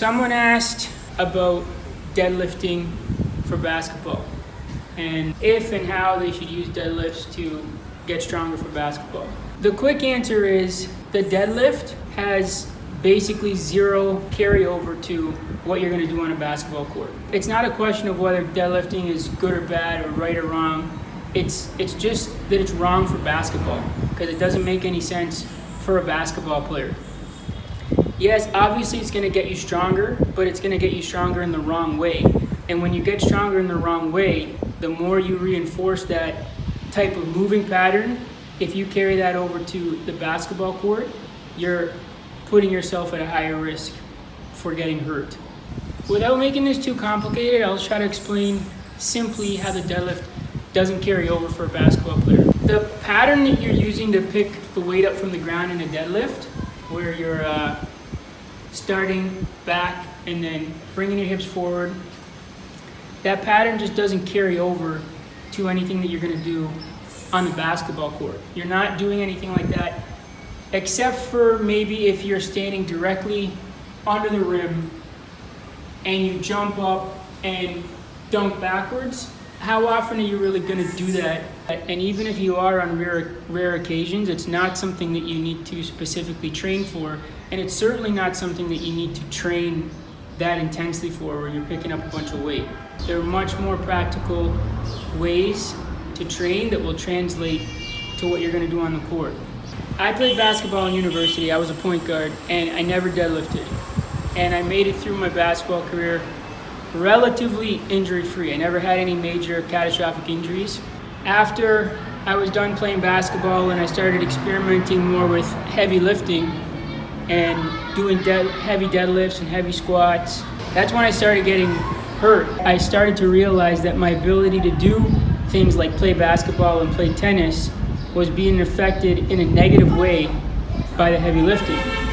Someone asked about deadlifting for basketball and if and how they should use deadlifts to get stronger for basketball. The quick answer is the deadlift has basically zero carryover to what you're going to do on a basketball court. It's not a question of whether deadlifting is good or bad or right or wrong. It's it's just that it's wrong for basketball because it doesn't make any sense for a basketball player. Yes, obviously it's going to get you stronger, but it's going to get you stronger in the wrong way. And when you get stronger in the wrong way, the more you reinforce that type of moving pattern, if you carry that over to the basketball court, you're putting yourself at a higher risk for getting hurt. Without making this too complicated, I'll try to explain simply how the deadlift doesn't carry over for a basketball player. The pattern that you're using to pick the weight up from the ground in a deadlift, where you're uh, starting back and then bringing your hips forward. That pattern just doesn't carry over to anything that you're going to do on the basketball court. You're not doing anything like that except for maybe if you're standing directly under the rim and you jump up and dunk backwards. How often are you really going to do that? And even if you are on rare, rare occasions, it's not something that you need to specifically train for and it's certainly not something that you need to train that intensely for where you're picking up a bunch of weight. There are much more practical ways to train that will translate to what you're going to do on the court. I played basketball in university. I was a point guard and I never deadlifted. And I made it through my basketball career relatively injury free. I never had any major catastrophic injuries. After I was done playing basketball and I started experimenting more with heavy lifting, and doing heavy deadlifts and heavy squats. That's when I started getting hurt. I started to realize that my ability to do things like play basketball and play tennis was being affected in a negative way by the heavy lifting.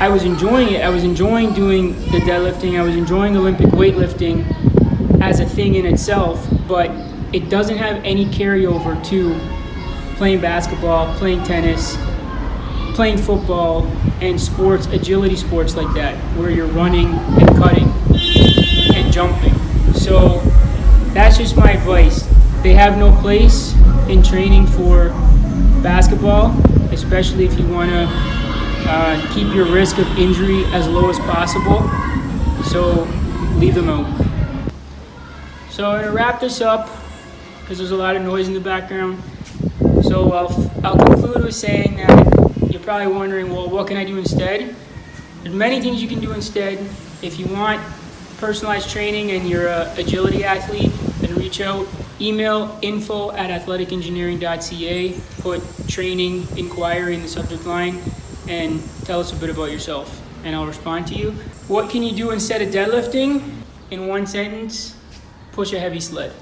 I was enjoying it. I was enjoying doing the deadlifting. I was enjoying Olympic weightlifting as a thing in itself, but it doesn't have any carryover to playing basketball, playing tennis, playing football and sports, agility sports like that, where you're running and cutting and jumping. So that's just my advice. They have no place in training for basketball, especially if you want to uh, keep your risk of injury as low as possible. So leave them out. So I'm to wrap this up because there's a lot of noise in the background. So I'll, I'll conclude with saying that you're probably wondering, well, what can I do instead? There's many things you can do instead. If you want personalized training and you're an agility athlete, then reach out. Email info at athleticengineering.ca, put training inquiry in the subject line, and tell us a bit about yourself, and I'll respond to you. What can you do instead of deadlifting? In one sentence, push a heavy sled.